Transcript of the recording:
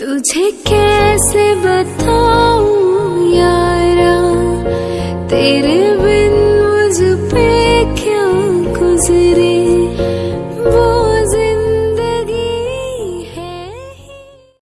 तुझे कैसे बताऊँ यारा? तेरा